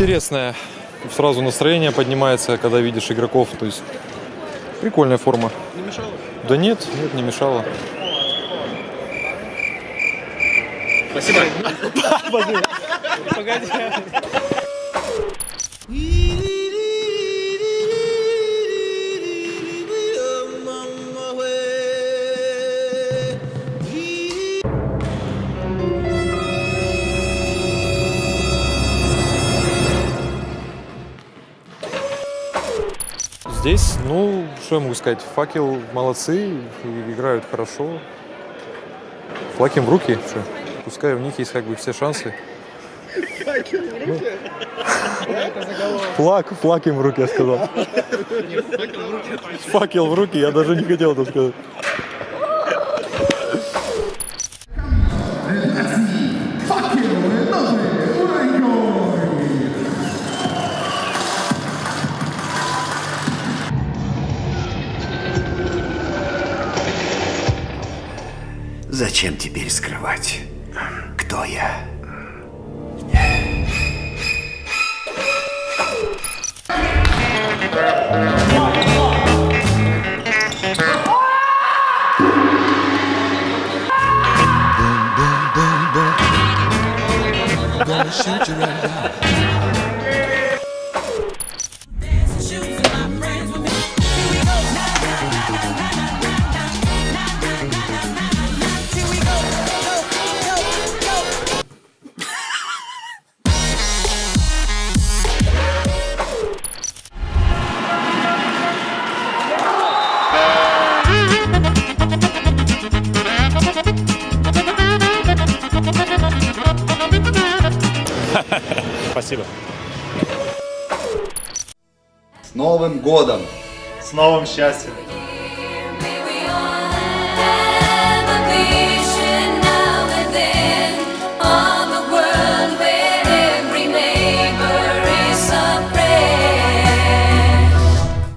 интересная. Сразу настроение поднимается, когда видишь игроков. То есть прикольная форма. Не мешало? Да нет, нет, не мешало. Спасибо. Погоди. Здесь, ну, что я могу сказать, факел молодцы, играют хорошо. Флаг им в руки, что? Пускай у них есть как бы все шансы. Флаг, флаг им в руки, я сказал. Факел в руки, я даже не хотел это сказать. Зачем теперь скрывать, кто я? Shoot you right now. Спасибо. С Новым годом! С новым счастьем.